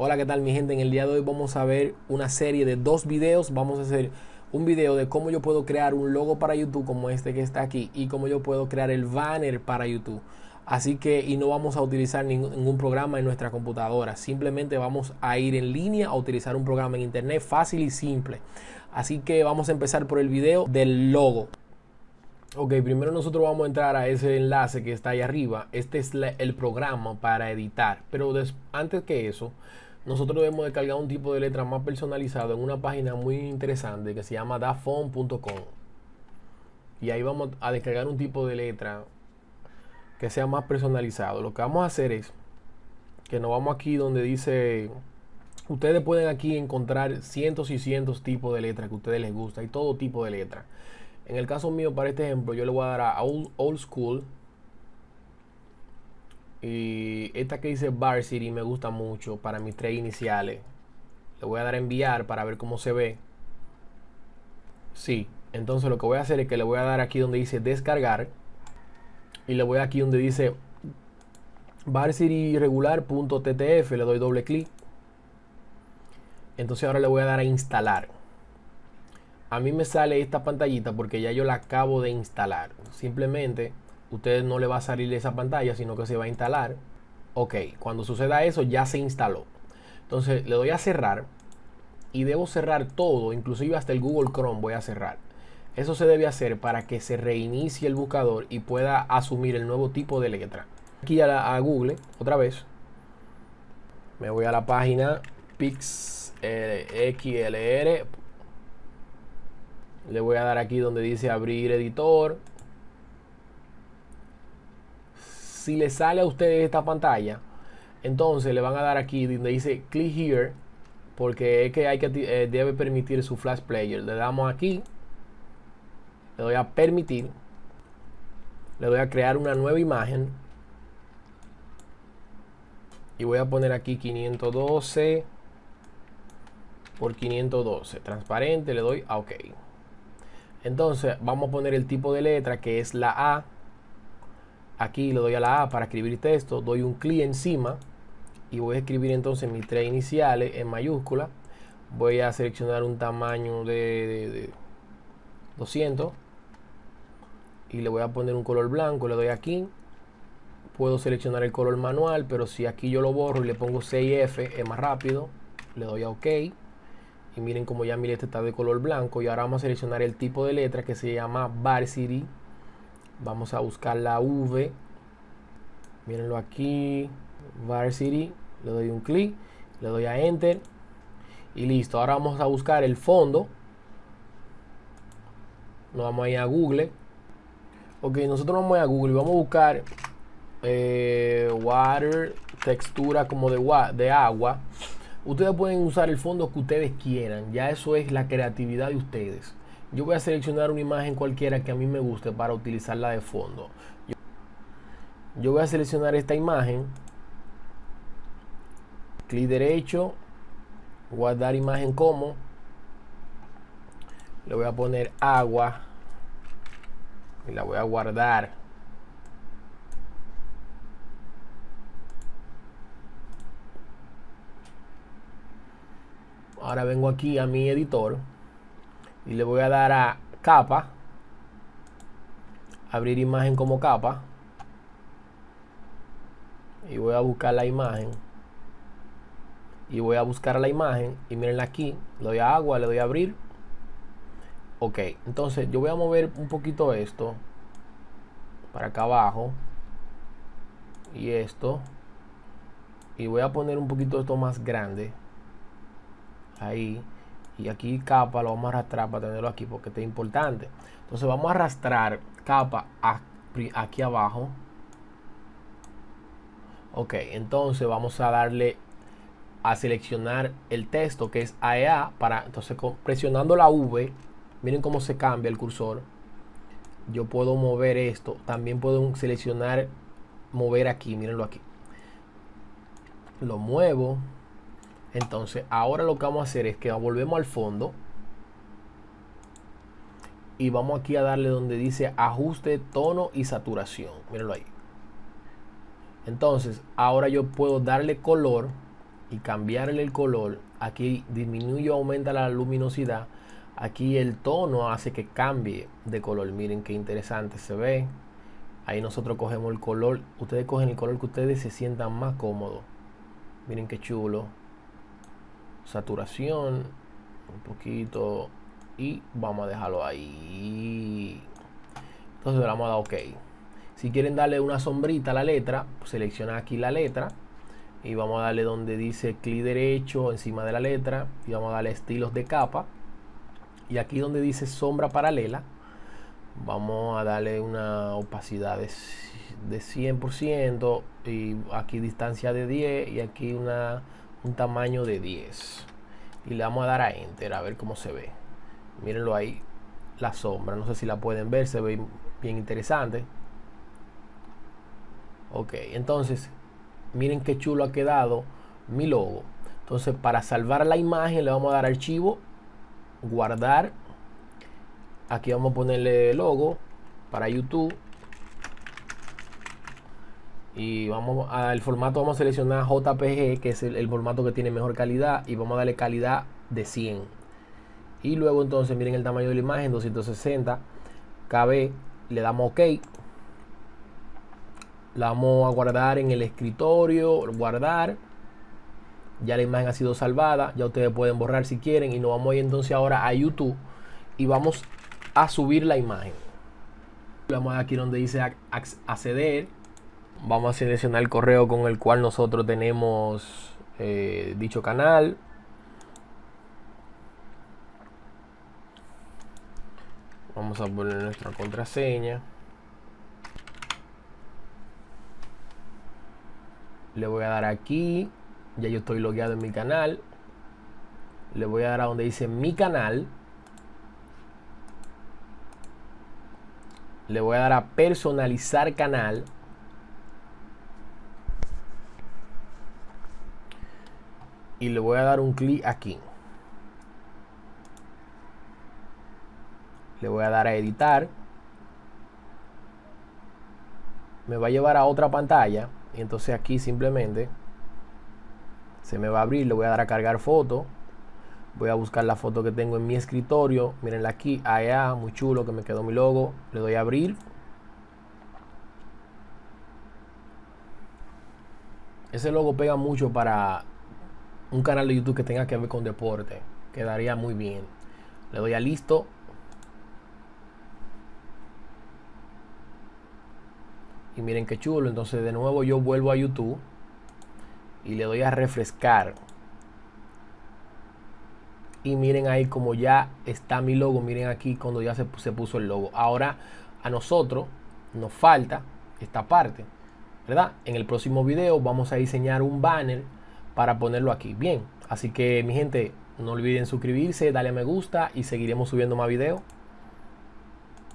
Hola, ¿qué tal mi gente? En el día de hoy vamos a ver una serie de dos videos. Vamos a hacer un video de cómo yo puedo crear un logo para YouTube como este que está aquí y cómo yo puedo crear el banner para YouTube. Así que, y no vamos a utilizar ningún, programa en nuestra computadora. Simplemente vamos a ir en línea a utilizar un programa en internet fácil y simple. Así que vamos a empezar por el video del logo. Ok, primero nosotros vamos a entrar a ese enlace que está ahí arriba. Este es el programa para editar. Pero antes que eso, nosotros debemos descargar un tipo de letra más personalizado en una página muy interesante que se llama dafont.com. Y ahí vamos a descargar un tipo de letra que sea más personalizado. Lo que vamos a hacer es que nos vamos aquí donde dice... Ustedes pueden aquí encontrar cientos y cientos tipos de letras que a ustedes les gusta y todo tipo de letra. En el caso mío, para este ejemplo, yo le voy a dar a old School. Y esta que dice Varsity me gusta mucho para mis tres iniciales. Le voy a dar a enviar para ver cómo se ve. Sí, entonces lo que voy a hacer es que le voy a dar aquí donde dice descargar. Y le voy aquí donde dice varsityregular.ttf. Le doy doble clic. Entonces ahora le voy a dar a instalar a mí me sale esta pantallita porque ya yo la acabo de instalar. Simplemente usted no le va a salir esa pantalla, sino que se va a instalar. Ok, cuando suceda eso ya se instaló. Entonces le doy a cerrar y debo cerrar todo, inclusive hasta el Google Chrome voy a cerrar. Eso se debe hacer para que se reinicie el buscador y pueda asumir el nuevo tipo de letra. Aquí a, a Google, otra vez. Me voy a la página pixlr le voy a dar aquí donde dice abrir editor. Si le sale a ustedes esta pantalla, entonces le van a dar aquí donde dice click here, porque es que hay que eh, debe permitir su flash player. Le damos aquí, le doy a permitir, le doy a crear una nueva imagen y voy a poner aquí 512 por 512 transparente le doy a ok entonces vamos a poner el tipo de letra que es la A. Aquí le doy a la A para escribir texto. Doy un clic encima y voy a escribir entonces mis tres iniciales en mayúscula. Voy a seleccionar un tamaño de, de, de 200 y le voy a poner un color blanco. Le doy aquí. Puedo seleccionar el color manual, pero si aquí yo lo borro y le pongo 6F es más rápido. Le doy a OK y miren como ya mi letra está de color blanco y ahora vamos a seleccionar el tipo de letra que se llama Varsity vamos a buscar la V. Mírenlo aquí. Varsity. Le doy un clic. Le doy a enter. Y listo. Ahora vamos a buscar el fondo. Nos vamos a ir a Google. Ok nosotros vamos a, ir a Google. Y vamos a buscar eh, water textura como de, de agua. Ustedes pueden usar el fondo que ustedes quieran. Ya eso es la creatividad de ustedes. Yo voy a seleccionar una imagen cualquiera que a mí me guste para utilizarla de fondo. Yo voy a seleccionar esta imagen. Clic derecho. Guardar imagen como. Le voy a poner agua. Y la voy a guardar. ahora vengo aquí a mi editor y le voy a dar a capa. Abrir imagen como capa. Y voy a buscar la imagen. Y voy a buscar la imagen. Y miren aquí le doy a agua le doy a abrir. Ok entonces yo voy a mover un poquito esto para acá abajo. Y esto. Y voy a poner un poquito esto más grande. Ahí y aquí capa lo vamos a arrastrar para tenerlo aquí porque este es importante. Entonces vamos a arrastrar capa aquí abajo. Ok entonces vamos a darle a seleccionar el texto que es AEA e para entonces presionando la V miren cómo se cambia el cursor. Yo puedo mover esto. También puedo seleccionar mover aquí mírenlo aquí. Lo muevo entonces, ahora lo que vamos a hacer es que volvemos al fondo y vamos aquí a darle donde dice ajuste tono y saturación. Mírenlo ahí. Entonces, ahora yo puedo darle color y cambiarle el color, aquí disminuye o aumenta la luminosidad. Aquí el tono hace que cambie de color. Miren qué interesante se ve. Ahí nosotros cogemos el color. Ustedes cogen el color que ustedes se sientan más cómodos. Miren qué chulo. Saturación. Un poquito. Y vamos a dejarlo ahí. Entonces le vamos a dar OK. Si quieren darle una sombrita a la letra, selecciona aquí la letra y vamos a darle donde dice clic derecho encima de la letra y vamos a darle estilos de capa y aquí donde dice sombra paralela vamos a darle una opacidad de, de 100% y aquí distancia de 10 y aquí una, un tamaño de 10 y le vamos a dar a enter a ver cómo se ve mírenlo ahí la sombra no sé si la pueden ver se ve bien interesante ok entonces miren qué chulo ha quedado mi logo. Entonces para salvar la imagen le vamos a dar archivo, guardar. Aquí vamos a ponerle logo para YouTube. Y vamos al formato vamos a seleccionar JPG, que es el, formato que tiene mejor calidad. Y vamos a darle calidad de 100. Y luego entonces miren el tamaño de la imagen, 260 KB. Le damos OK la vamos a guardar en el escritorio, guardar. Ya la imagen ha sido salvada, ya ustedes pueden borrar si quieren y nos vamos a ir entonces ahora a YouTube y vamos a subir la imagen. Vamos aquí donde dice acceder. Vamos a seleccionar el correo con el cual nosotros tenemos eh, dicho canal. Vamos a poner nuestra contraseña. le voy a dar aquí ya yo estoy logueado en mi canal le voy a dar a donde dice mi canal le voy a dar a personalizar canal y le voy a dar un clic aquí. Le voy a dar a editar. Me va a llevar a otra pantalla. Y entonces aquí simplemente se me va a abrir. Le voy a dar a cargar foto. Voy a buscar la foto que tengo en mi escritorio. Mirenla aquí allá muy chulo que me quedó mi logo. Le doy a abrir. Ese logo pega mucho para un canal de YouTube que tenga que ver con deporte quedaría muy bien. Le doy a listo. Y miren qué chulo entonces de nuevo yo vuelvo a YouTube y le doy a refrescar. Y miren ahí como ya está mi logo miren aquí cuando ya se, se puso el logo. Ahora a nosotros nos falta esta parte verdad en el próximo video vamos a diseñar un banner para ponerlo aquí. Bien así que mi gente no olviden suscribirse darle a me gusta y seguiremos subiendo más videos